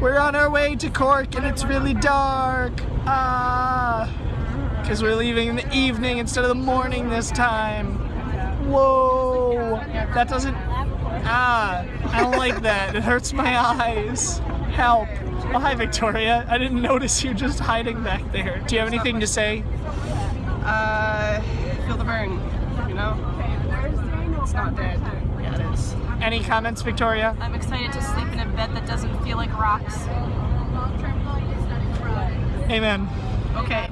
We're on our way to Cork and it's really dark. Ah. Because we're leaving in the evening instead of the morning this time. Whoa. That doesn't. Ah. I don't like that. It hurts my eyes. Help. Oh, hi, Victoria. I didn't notice you just hiding back there. Do you have anything to say? Uh, feel the burn, you know? It's not dead. Yeah, it is. Any comments, Victoria? I'm excited to sleep in a bed that doesn't feel like rocks. Amen. Okay.